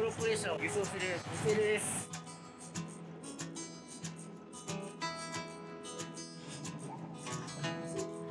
プロッコ列車を輸送する店です。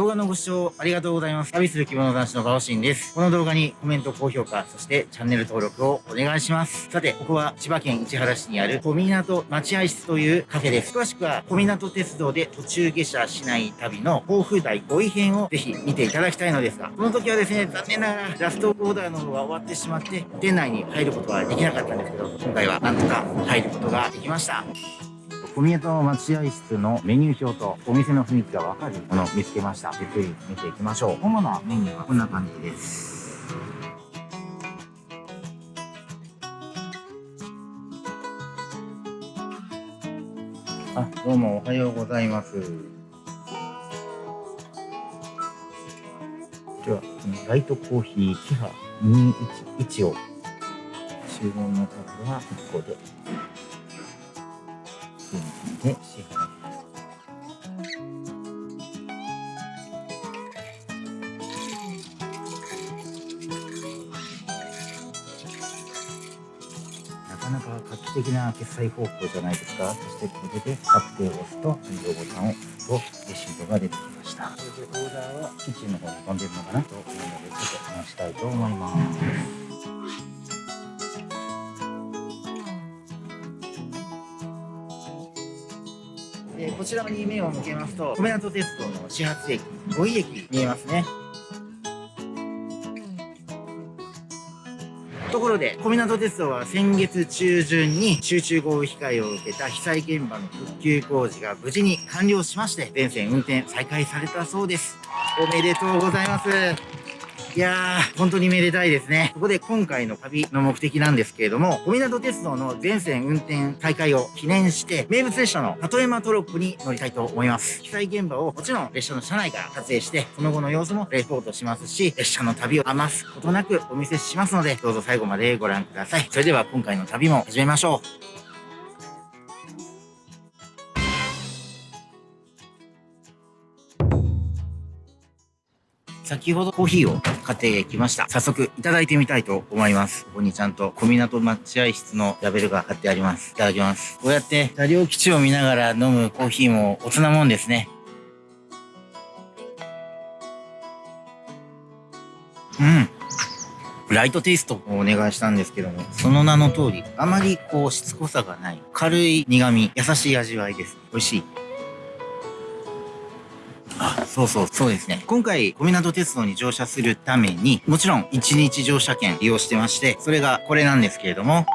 動画のご視聴ありがとうございます。旅する着物男子のガオシンです。この動画にコメント、高評価、そしてチャンネル登録をお願いします。さて、ここは千葉県市原市にある小湊待合室というカフェです。詳しくは小湊鉄道で途中下車しない旅の甲府台5位編をぜひ見ていただきたいのですが、この時はですね、残念ながらラストオーダーの方が終わってしまって、店内に入ることはできなかったんですけど、今回はなんとか入ることができました。小宮と待合室のメニュー表とお店の雰囲気がわかるものを見つけました。ゆっくり見ていきましょう。主なメニューはこんな感じです。あ、どうもおはようございます。では、ライトコーヒーキハ211を注文の数は1個でで支払いなかなか画期的な決済方法じゃないですか。そしてこれで確定を押すと運動ボタンを押すとレシートが出てきました。これでオーダーはキッチンの方に飛んでるのかなというのでちょっと話したいと思いますこちらに目を向けますと、米湊鉄道の始発駅、五井駅見えますね。ところで、小湊鉄道は先月中旬に集中豪雨被害を受けた被災現場の復旧工事が無事に完了しまして、全線運転再開されたそうです。おめでとうございます。いやー、本当にめでたいですね。ここで今回の旅の目的なんですけれども、小湊鉄道の全線運転再開を記念して、名物列車の里山トロップに乗りたいと思います。被災現場をもちろん列車の車内から撮影して、その後の様子もレポートしますし、列車の旅を余すことなくお見せしますので、どうぞ最後までご覧ください。それでは今回の旅も始めましょう。先ほどコーヒーを買ってきました。早速いただいてみたいと思います。ここにちゃんと小湊待合室のラベルが貼ってあります。いただきます。こうやって車両基地を見ながら飲むコーヒーも大人もんですね。うん。ライトテイストをお願いしたんですけども、その名の通り、あまりこうしつこさがない、軽い苦味、優しい味わいです。美味しい。そうそう、そうですね。今回、小湊鉄道に乗車するために、もちろん1日乗車券利用してまして、それがこれなんですけれども、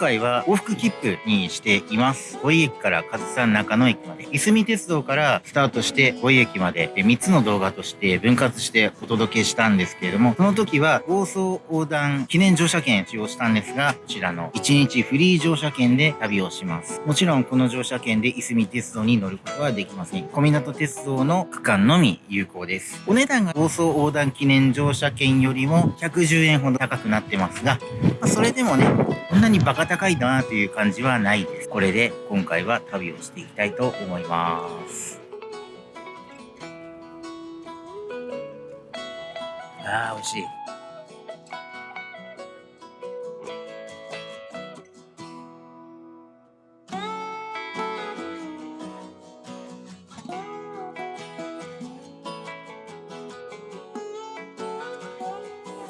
回は往復切符にしています。五井駅から上総中野駅まで、いすみ鉄道からスタートして五井駅まで3つの動画として分割してお届けしたんですけれども、その時は房総横断記念乗車券使用したんですが、こちらの1日フリー乗車券で旅をします。もちろんこの乗車券でいすみ鉄道に乗ることはできません。小湊鉄道の区間のみ有効です。お値段が房総横断記念乗車券よりも110円ほど高くなってますが、まあ、それでもね、こんなにバカ高いなという感じはないです。これで今回は旅をしていきたいと思います。ああ、美味しい。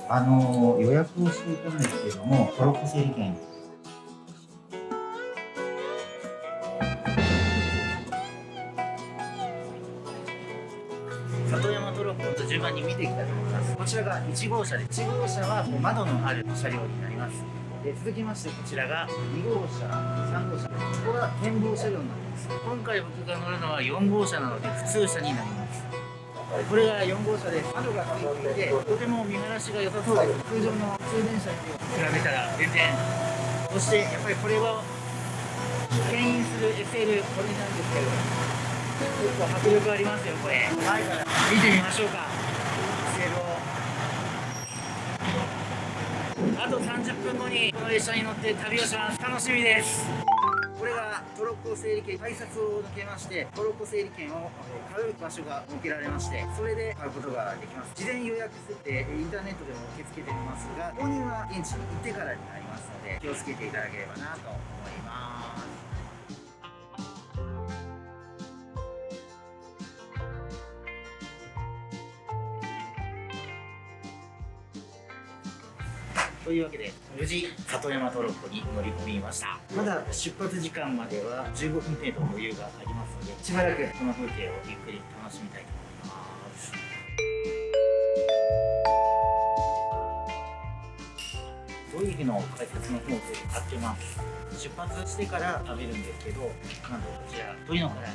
あの予約をしていたんですけれども、トロッコ整理券1号車で、1号車は窓のある車両になります。で続きましてこちらが2号車、3号車、ここが展望車両になります。今回僕が乗るのは4号車なので普通車になります。これが4号車で窓がついていてとても見晴らしが良さそうです通常の通電車に比べたら全然そしてやっぱりこれは牽引する SL これなんですけど結構迫力ありますよこれ前から見てみましょうか SL をあと30分後にこの列車に乗って旅をします。楽しみです。これがトロッコ整理券改札を抜けましてトロッコ整理券を買う場所が設けられましてそれで買うことができます。事前予約設定インターネットでも受け付けてみますが購入は現地に行ってからになりますので気をつけていただければなと思います。というわけで無事里山トロッコに乗り込みました。まだ出発時間までは15分程度余裕がありますのでしばらくこの風景をゆっくり楽しみたいと思います。ドイフの解説の方で買ってます出発してから食べるんですけどなんとこちら鶏の唐揚げ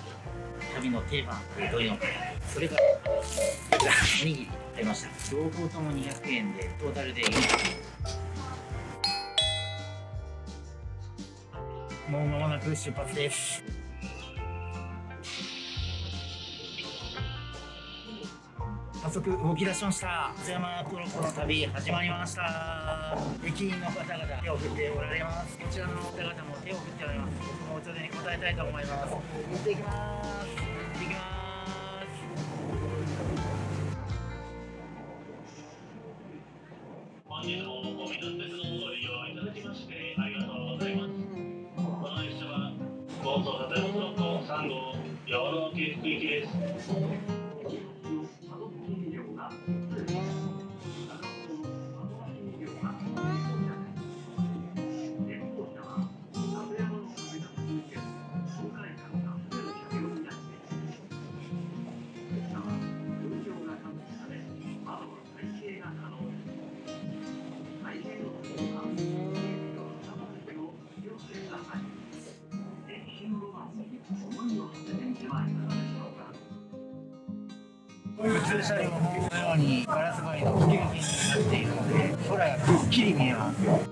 旅の定番鶏の唐揚げそれからおにぎり買いました。両方とも200円でトータルで400円もう間もなく出発です。早速動き出しました。津山トロッコの旅始まりました。駅員の方々手を振っておられます。こちらの方々も手を振っておられます。僕もお茶で答えたいと思います。行ってきます。行ってきます。本日もおみな鉄道を老渓谷行きです。普通車両もこのようにガラス張りの吹き抜けになっているので空がくっきり見えます。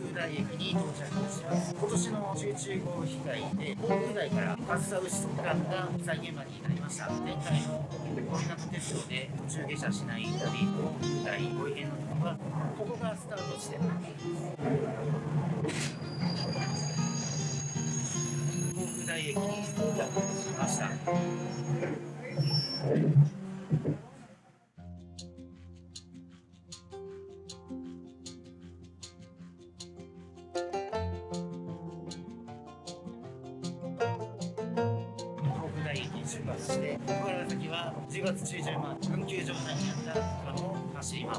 風台駅に到着します今年の集中豪雨被害で航空台から上総牛速間が被災現場になりました前回の小湊鉄道で途中下車しない旅航空台ご異変の時はここがスタート地点航空台駅に到着しました区間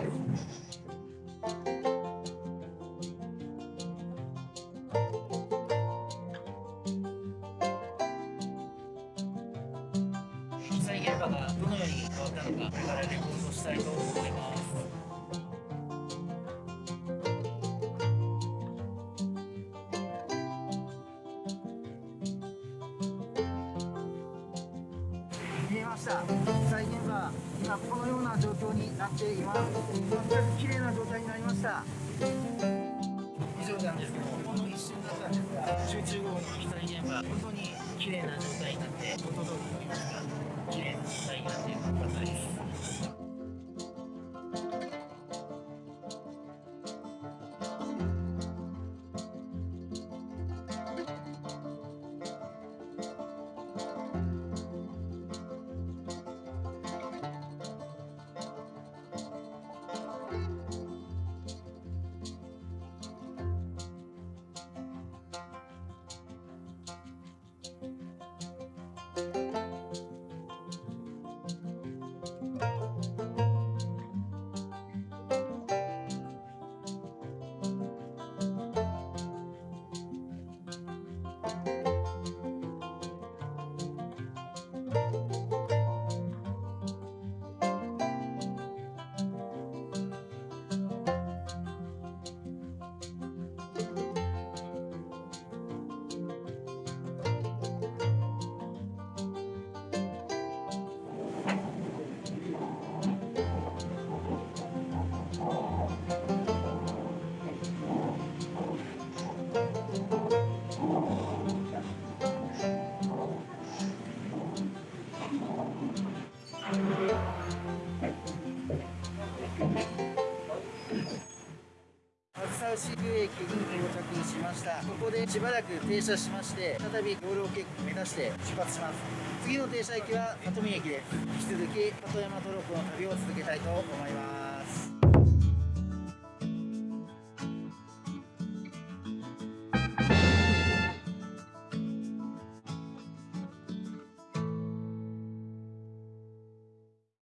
した。被災現場今このような状況になっています。全く綺麗な状態になりました。以上なんですけどほんの一瞬だったんですが集中豪雨の被災現場本当に綺麗な状態になって元通りといいますか綺麗な状態になってよかったです。上駅に到着しました。ここでしばらく停車しまして再び養老渓谷目指して出発します。次の停車駅は里見駅です。引き続き里山トロッコの旅を続けたいと思います。